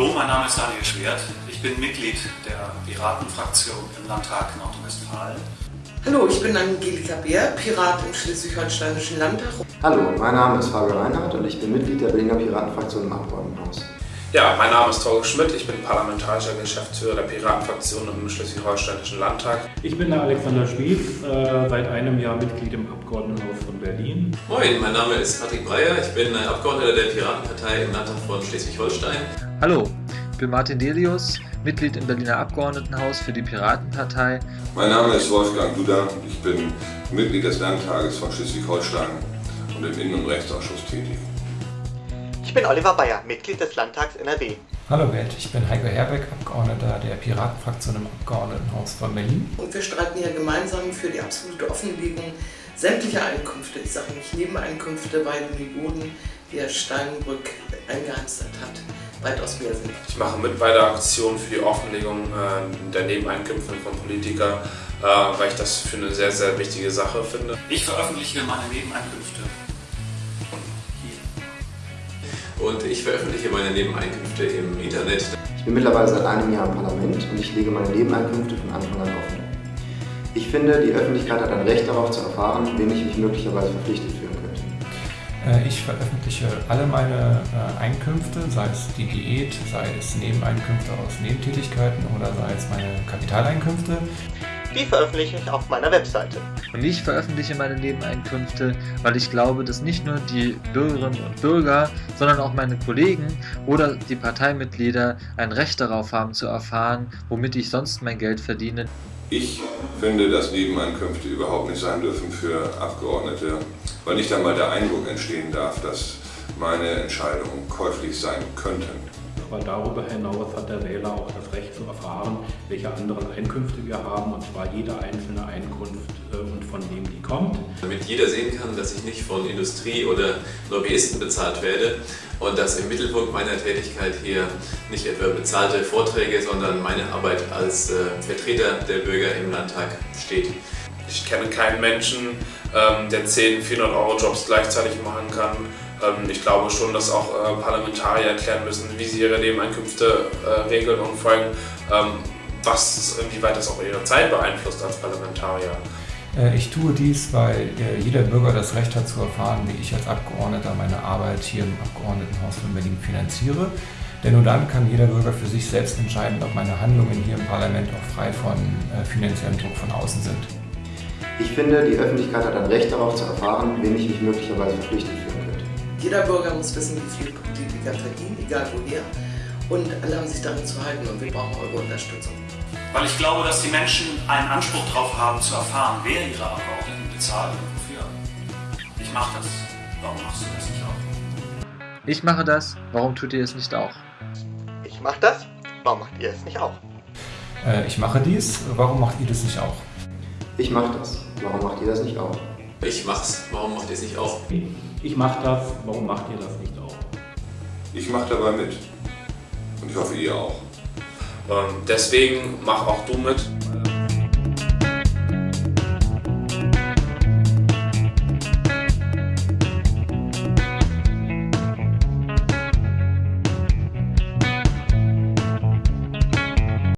Hallo, mein Name ist Daniel Schwert. Ich bin Mitglied der Piratenfraktion im Landtag Nordrhein-Westfalen. Hallo, ich bin Angelika Beer, Pirat im Schleswig-Holsteinischen Landtag. Hallo, mein Name ist Fabio Reinhardt und ich bin Mitglied der Berliner Piratenfraktion im Abgeordnetenhaus. Ja, mein Name ist Torge Schmidt, ich bin parlamentarischer Geschäftsführer der Piratenfraktion im Schleswig-Holsteinischen Landtag. Ich bin der Alexander Spieß, äh, seit einem Jahr Mitglied im Abgeordnetenhaus von Berlin. Moin, mein Name ist Patrick Breyer, ich bin Abgeordneter der Piratenpartei im Landtag von Schleswig-Holstein. Hallo, ich bin Martin Delius, Mitglied im Berliner Abgeordnetenhaus für die Piratenpartei. Mein Name ist Wolfgang Duda, ich bin Mitglied des Landtages von Schleswig-Holstein und im Innen- und Rechtsausschuss tätig. Ich bin Oliver Bayer, Mitglied des Landtags NRW. Hallo Welt, ich bin Heiko Herbeck, Abgeordneter der Piratenfraktion im Abgeordnetenhaus von Berlin. Und wir streiten hier gemeinsam für die absolute Offenlegung sämtlicher Einkünfte, ich sage nicht Nebeneinkünfte, weil die Boden, die Herr Steinbrück eingeheimst hat, weitaus mehr sind. Ich mache mit bei der Aktion für die Offenlegung äh, der Nebeneinkünfte von Politikern, äh, weil ich das für eine sehr, sehr wichtige Sache finde. Ich veröffentliche meine Nebeneinkünfte und ich veröffentliche meine Nebeneinkünfte im Internet. Ich bin mittlerweile seit einem Jahr im Parlament und ich lege meine Nebeneinkünfte von Anfang an offen. Ich finde, die Öffentlichkeit hat ein Recht darauf zu erfahren, wen ich mich möglicherweise verpflichtet fühlen könnte. Äh, ich veröffentliche alle meine äh, Einkünfte, sei es die Diät, sei es Nebeneinkünfte aus Nebentätigkeiten oder sei es meine Kapitaleinkünfte. Die veröffentliche ich auf meiner Webseite. Und ich veröffentliche meine Nebeneinkünfte, weil ich glaube, dass nicht nur die Bürgerinnen und Bürger, sondern auch meine Kollegen oder die Parteimitglieder ein Recht darauf haben zu erfahren, womit ich sonst mein Geld verdiene. Ich finde, dass Nebeneinkünfte überhaupt nicht sein dürfen für Abgeordnete, weil nicht einmal der Eindruck entstehen darf, dass meine Entscheidungen käuflich sein könnten. Aber darüber hinaus hat der Wähler auch das Recht zu erfahren, welche anderen Einkünfte wir haben, und zwar jede einzelne Einkunft äh, und von wem die kommt. Damit jeder sehen kann, dass ich nicht von Industrie oder Lobbyisten bezahlt werde und dass im Mittelpunkt meiner Tätigkeit hier nicht etwa bezahlte Vorträge, sondern meine Arbeit als äh, Vertreter der Bürger im Landtag steht. Ich kenne keinen Menschen, ähm, der 10 400-Euro-Jobs gleichzeitig machen kann. Ähm, ich glaube schon, dass auch äh, Parlamentarier erklären müssen, wie sie ihre Nebeneinkünfte äh, regeln und vor allem, ähm, was, inwieweit das auch ihre Zeit beeinflusst als Parlamentarier. Äh, ich tue dies, weil jeder Bürger das Recht hat zu erfahren, wie ich als Abgeordneter meine Arbeit hier im Abgeordnetenhaus von Berlin finanziere. Denn nur dann kann jeder Bürger für sich selbst entscheiden, ob meine Handlungen hier im Parlament auch frei von finanziellem Druck von außen sind. Ich finde, die Öffentlichkeit hat ein Recht darauf zu erfahren, wen ich mich möglicherweise verpflichtet könnte. Jeder Bürger muss wissen, wie viel Politiker verdienen, egal woher. Und alle haben sich daran zu halten und wir brauchen eure Unterstützung. Weil ich glaube, dass die Menschen einen Anspruch darauf haben, zu erfahren, wer ihre Abgeordneten bezahlt und wofür. Ich mache das. Warum machst du das nicht auch? Ich mache das. Warum tut ihr es nicht auch? Ich mache das. Warum macht ihr es nicht auch? Äh, ich mache dies. Warum macht ihr das nicht auch? Ich mache das. Warum macht ihr das nicht auch? Ich mach's. Warum macht ihr es nicht auch? Ich mach das. Warum macht ihr das nicht auch? Ich mache dabei mit. Und ich hoffe, ihr auch. Ähm, deswegen mach auch du mit.